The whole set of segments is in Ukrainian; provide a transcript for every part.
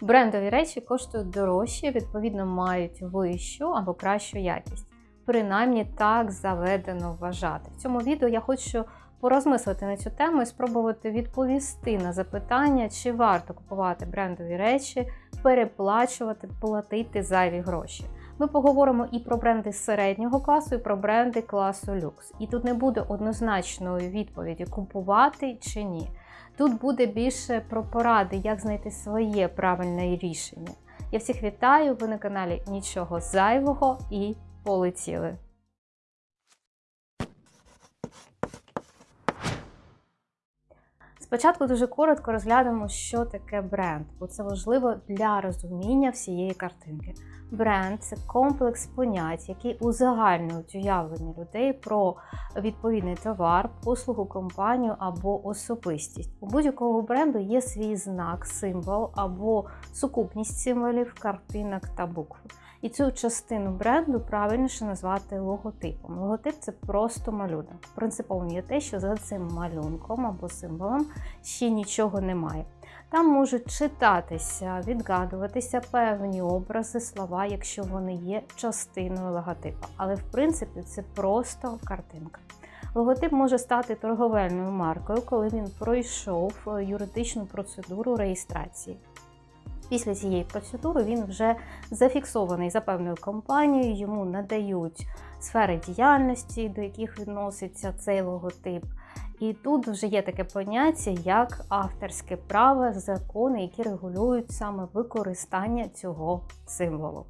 Брендові речі коштують дорожче, відповідно, мають вищу або кращу якість. Принаймні так заведено вважати. В цьому відео я хочу порозмислити на цю тему і спробувати відповісти на запитання, чи варто купувати брендові речі, переплачувати, платити зайві гроші. Ми поговоримо і про бренди середнього класу, і про бренди класу люкс. І тут не буде однозначної відповіді купувати чи ні. Тут буде більше про поради, як знайти своє правильне рішення. Я всіх вітаю, ви на каналі Нічого зайвого і полетіли. Спочатку дуже коротко розглянемо, що таке бренд, бо це важливо для розуміння всієї картинки. Бренд це комплекс понять, який узагальнюють уявлення людей про відповідний товар, послугу, компанію або особистість. У будь-якого бренду є свій знак, символ або сукупність символів, картинок та букв. І цю частину бренду правильніше назвати логотипом. Логотип це просто малюнок. Принциповим є те, що за цим малюнком або символом ще нічого немає. Там можуть читатися, відгадуватися певні образи, слова, якщо вони є частиною логотипа. Але в принципі це просто картинка. Логотип може стати торговельною маркою, коли він пройшов юридичну процедуру реєстрації. Після цієї процедури він вже зафіксований за певною компанією, йому надають сфери діяльності, до яких відноситься цей логотип. І тут вже є таке поняття, як авторське право, закони, які регулюють саме використання цього символу.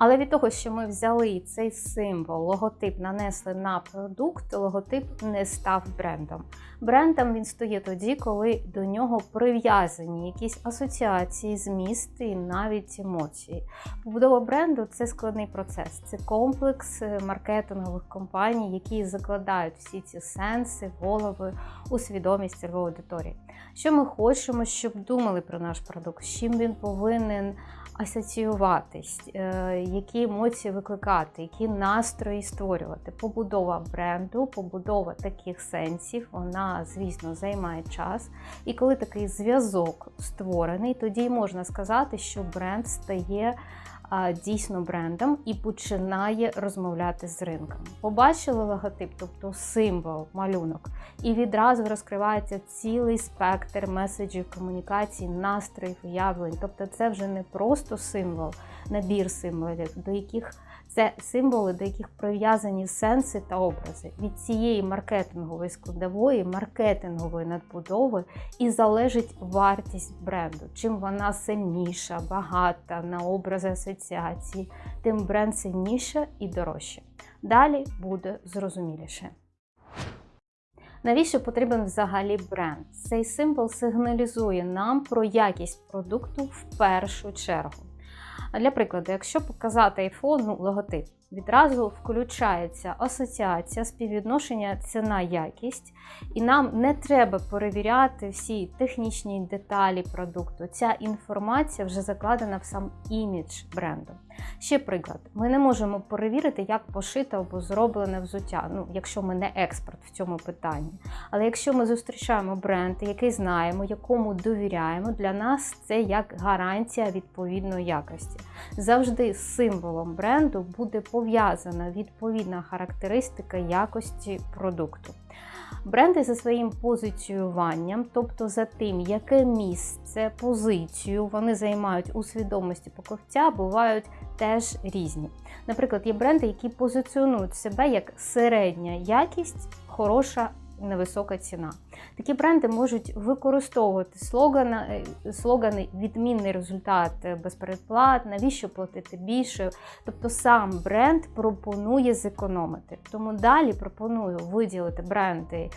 Але від того, що ми взяли цей символ, логотип нанесли на продукт, логотип не став брендом. Брендом він стає тоді, коли до нього прив'язані якісь асоціації, змісти і навіть емоції. Побудова бренду це складний процес, це комплекс маркетингових компаній, які закладають всі ці сенси, голови у свідомість цільової аудиторії. Що ми хочемо, щоб думали про наш продукт, з чим він повинен асоціюватись, які емоції викликати, які настрої створювати. Побудова бренду, побудова таких сенсів, вона, звісно, займає час. І коли такий зв'язок створений, тоді можна сказати, що бренд стає дійсно брендом і починає розмовляти з ринком. Побачили логотип, тобто символ, малюнок, і відразу розкривається цілий спектр меседжів комунікацій, настроїв, уявлень. Тобто, це вже не просто символ, набір символів, до яких це символи, до яких прив'язані сенси та образи. Від цієї маркетингової складової, маркетингової надбудови і залежить вартість бренду. Чим вона сильніша, багата на образи асоціації, тим бренд сильніше і дорожче. Далі буде зрозуміліше. Навіщо потрібен взагалі бренд? Цей символ сигналізує нам про якість продукту в першу чергу. Для прикладу, якщо показати iPhone, ну, логотип, відразу включається асоціація, співвідношення ціна-якість, і нам не треба перевіряти всі технічні деталі продукту. Ця інформація вже закладена в сам імідж бренду. Ще приклад: ми не можемо перевірити, як пошите або зроблене взуття, ну, якщо ми не експерт в цьому питанні. Але якщо ми зустрічаємо бренд, який знаємо, якому довіряємо, для нас це як гарантія відповідної якості. Завжди з символом бренду буде пов'язана відповідна характеристика якості продукту. Бренди за своїм позиціюванням, тобто за тим, яке місце, позицію вони займають у свідомості покупця, бувають теж різні. Наприклад, є бренди, які позиціонують себе як середня якість, хороша невисока ціна. Такі бренди можуть використовувати слогани, слогани відмінний результат без передплат, навіщо платити більше. Тобто сам бренд пропонує зекономити. Тому далі пропоную виділити бренди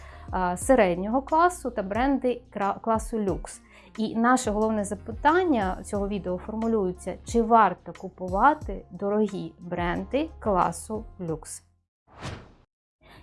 середнього класу та бренди класу люкс. І наше головне запитання цього відео формулюється: чи варто купувати дорогі бренди класу люкс?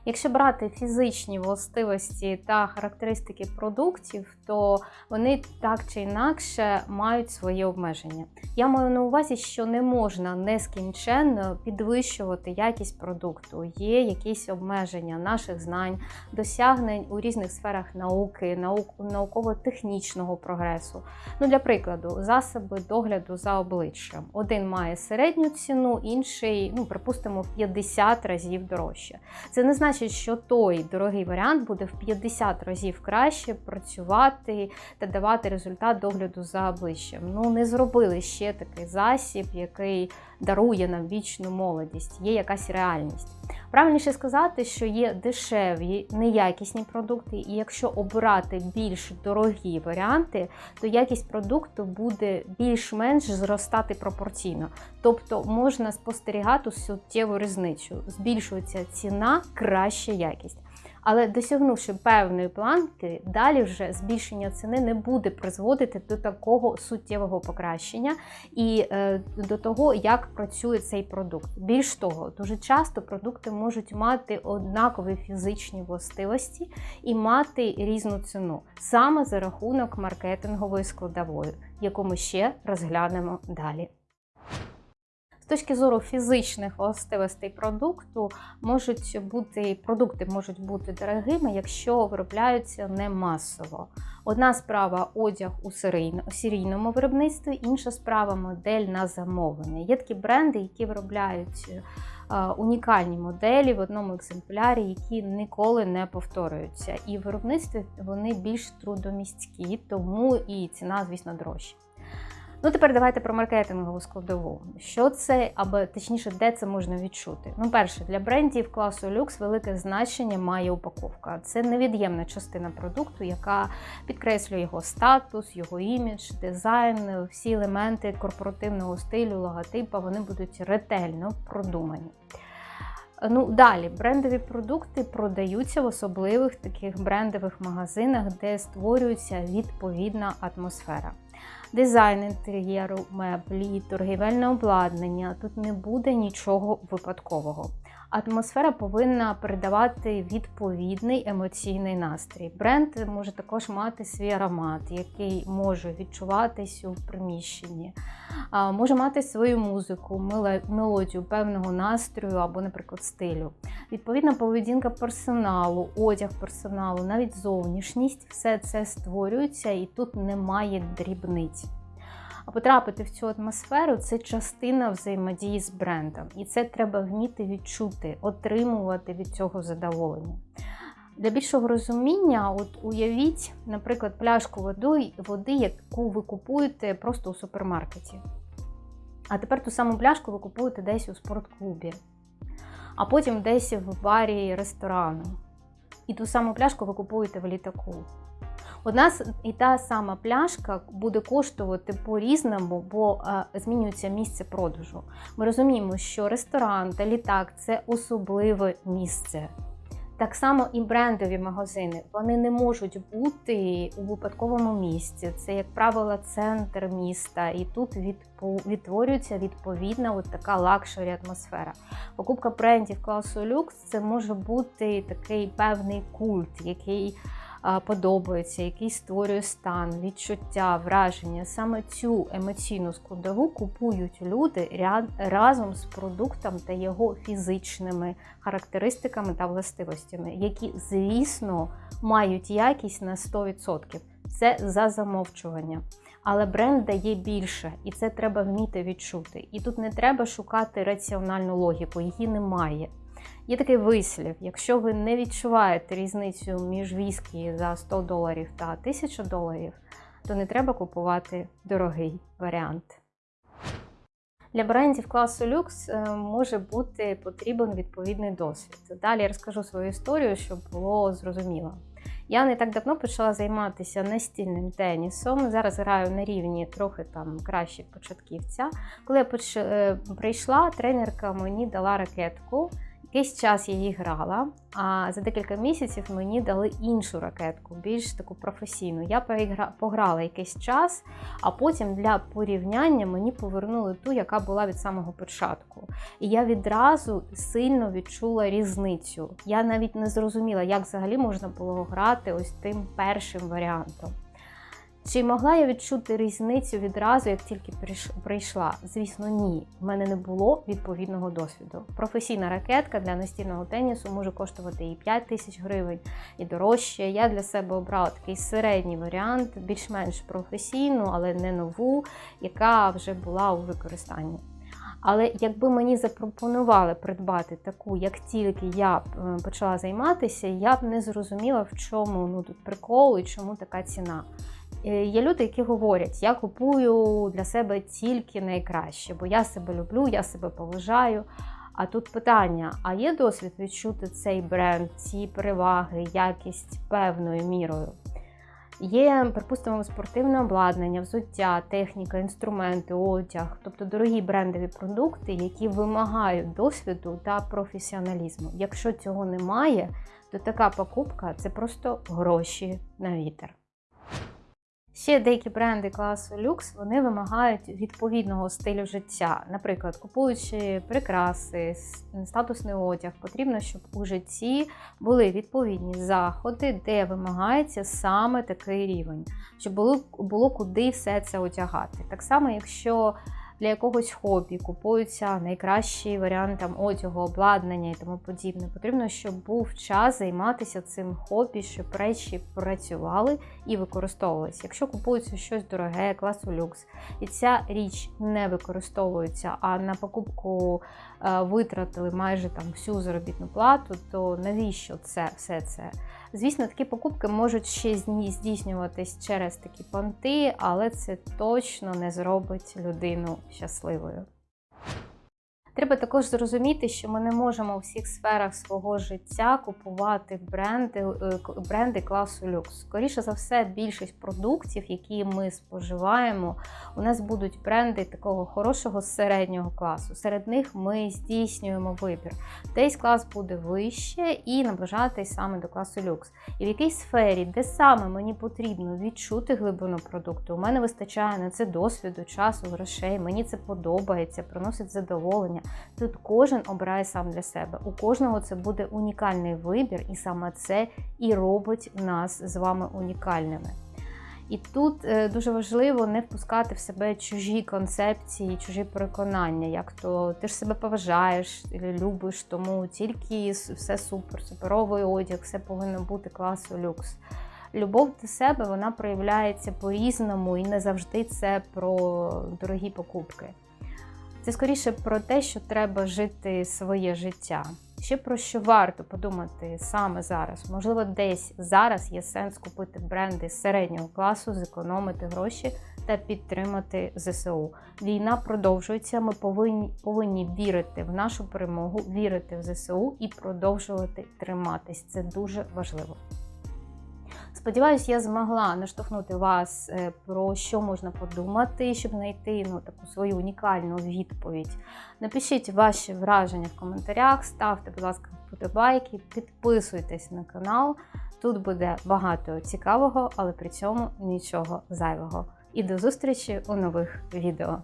Якщо брати фізичні властивості та характеристики продуктів, то вони так чи інакше мають свої обмеження. Я маю на увазі, що не можна нескінченно підвищувати якість продукту. Є якісь обмеження наших знань, досягнень у різних сферах науки, наук, науково-технічного прогресу. Ну, Для прикладу, засоби догляду за обличчям. Один має середню ціну, інший, ну, припустимо, в 50 разів дорожче. Це не значить, що той дорогий варіант буде в 50 разів краще працювати та давати результат догляду за обличчям. Ну, не зробили ще такий засіб, який дарує нам вічну молодість, є якась реальність. Правильніше сказати, що є дешеві, неякісні продукти, і якщо обирати більш дорогі варіанти, то якість продукту буде більш-менш зростати пропорційно. Тобто можна спостерігати суттєву різницю. Збільшується ціна, краща якість. Але досягнувши певної планки, далі вже збільшення ціни не буде призводити до такого суттєвого покращення і е, до того, як працює цей продукт. Більш того, дуже часто продукти можуть мати однакові фізичні властивості і мати різну ціну саме за рахунок маркетингової складової, яку ми ще розглянемо далі. Точки зору фізичних властивостей продукту можуть бути продукти можуть бути дорогими, якщо виробляються не масово. Одна справа одяг у серійному виробництві, інша справа модель на замовлення. Є такі бренди, які виробляють унікальні моделі в одному екземплярі, які ніколи не повторюються. І в виробництві вони більш трудомісткі, тому і ціна, звісно, дорожча. Ну, тепер давайте про маркетингову складову. Що це, або точніше, де це можна відчути? Ну, перше, для брендів класу люкс велике значення має упаковка. Це невід'ємна частина продукту, яка підкреслює його статус, його імідж, дизайн, всі елементи корпоративного стилю, логотипа, вони будуть ретельно продумані. Ну, Далі брендові продукти продаються в особливих таких брендових магазинах, де створюється відповідна атмосфера дизайн інтер'єру, меблі, торгівельне обладнання. Тут не буде нічого випадкового. Атмосфера повинна передавати відповідний емоційний настрій. Бренд може також мати свій аромат, який може відчуватись у приміщенні, може мати свою музику, мелодію певного настрою або, наприклад, стилю. Відповідна поведінка персоналу, одяг персоналу, навіть зовнішність все це створюється і тут немає дрібниць. А потрапити в цю атмосферу це частина взаємодії з брендом. І це треба вміти відчути, отримувати від цього задоволення. Для більшого розуміння, от уявіть, наприклад, пляшку води, води, яку ви купуєте просто у супермаркеті. А тепер ту саму пляшку ви купуєте десь у спортклубі, а потім десь в барі ресторану. І ту саму пляшку ви купуєте в літаку. Одна і та сама пляшка буде коштувати по-різному, бо е, змінюється місце продажу. Ми розуміємо, що ресторан та літак це особливе місце. Так само і брендові магазини вони не можуть бути у випадковому місці. Це, як правило, центр міста, і тут відтворюється відповідна от така luxury атмосфера. Покупка брендів класу люкс це може бути такий певний культ, який подобається, який створює стан, відчуття, враження. Саме цю емоційну складову купують люди разом з продуктом та його фізичними характеристиками та властивостями, які, звісно, мають якість на 100%. Це за замовчування. Але бренд дає більше, і це треба вміти відчути. І тут не треба шукати раціональну логіку, її немає. Є такий вислів: якщо ви не відчуваєте різницю між віскі за 100 доларів та 1000 доларів, то не треба купувати дорогий варіант. Для брендів класу люкс е, може бути потрібен відповідний досвід. Далі я розкажу свою історію, щоб було зрозуміло. Я не так давно почала займатися настільним тенісом. Зараз граю на рівні трохи там краще початківця. Коли я. Е, прийшла, тренерка мені дала ракетку Якийсь час я її грала, а за декілька місяців мені дали іншу ракетку, більш таку професійну. Я пограла якийсь час, а потім для порівняння мені повернули ту, яка була від самого початку. І я відразу сильно відчула різницю. Я навіть не зрозуміла, як взагалі можна було грати ось тим першим варіантом. Чи могла я відчути різницю відразу, як тільки прийшла? Звісно, ні. В мене не було відповідного досвіду. Професійна ракетка для настільного тенісу може коштувати і 5 тисяч гривень, і дорожче. Я для себе обрала такий середній варіант, більш-менш професійну, але не нову, яка вже була у використанні. Але якби мені запропонували придбати таку, як тільки я е, почала займатися, я б не зрозуміла, в чому ну тут прикол і чому така ціна. Е, Є люди, які говорять, я купую для себе тільки найкраще, бо я себе люблю, я себе поважаю. А тут питання: а є досвід відчути цей бренд, ці переваги, якість певною мірою? Є, припустимо, спортивне обладнання, взуття, техніка, інструменти, одяг, тобто дорогі брендові продукти, які вимагають досвіду та професіоналізму. Якщо цього немає, то така покупка це просто гроші на вітер. Ще деякі бренди класу люкс вони вимагають відповідного стилю життя. Наприклад, купуючи прикраси, статусний одяг, потрібно, щоб у житті були відповідні заходи, де вимагається саме такий рівень, щоб було, було куди все це одягати. Так само, якщо для якогось хобі купуються найкращі варіанти там, одягу, обладнання і тому подібне. Потрібно, щоб був час займатися цим хобі, щоб речі працювали і використовувалися. Якщо купується щось дороге, класу люкс, і ця річ не використовується, а на покупку е, витратили майже там всю заробітну плату, то навіщо це все це? Звісно, такі покупки можуть ще здійснюватись через такі понти, але це точно не зробить людину щасливою. Треба також зрозуміти, що ми не можемо у всіх сферах свого життя купувати бренди, е, бренди класу люкс. Скоріше за все, більшість продуктів, які ми споживаємо, у нас будуть бренди такого хорошого середнього класу. Серед них ми здійснюємо вибір. Десь клас буде вище і наближатись саме до класу люкс. І в якійсь сфері, де саме мені потрібно відчути глибину продукту, у мене вистачає на це досвіду, часу, грошей. Мені це подобається, приносить задоволення. Тут кожен обирає сам для себе. У кожного це буде унікальний вибір, і саме це і робить нас з вами унікальними. І тут е, дуже важливо не впускати в себе чужі концепції, чужі переконання, як то ти ж себе поважаєш, любиш, тому тільки все супер, суперовий одяг, все повинно бути класу люкс. Любов до себе вона проявляється по-різному і не завжди це про дорогі покупки. Це скоріше про те, що треба жити своє життя. Ще про що варто подумати саме зараз. Можливо, десь зараз є сенс купити бренди середнього класу, зекономити гроші та підтримати ЗСУ. Війна продовжується. Ми повинні, повинні вірити в нашу перемогу, вірити в ЗСУ і продовжувати триматись. Це дуже важливо. Сподіваюсь, я змогла наштовхнути вас е, про що можна подумати, щоб знайти ну, таку свою унікальну відповідь. Напишіть ваші враження в коментарях, ставте, будь ласка, вподобайки, підписуйтесь на канал. Тут буде багато цікавого, але при цьому нічого зайвого. І до зустрічі у нових відео.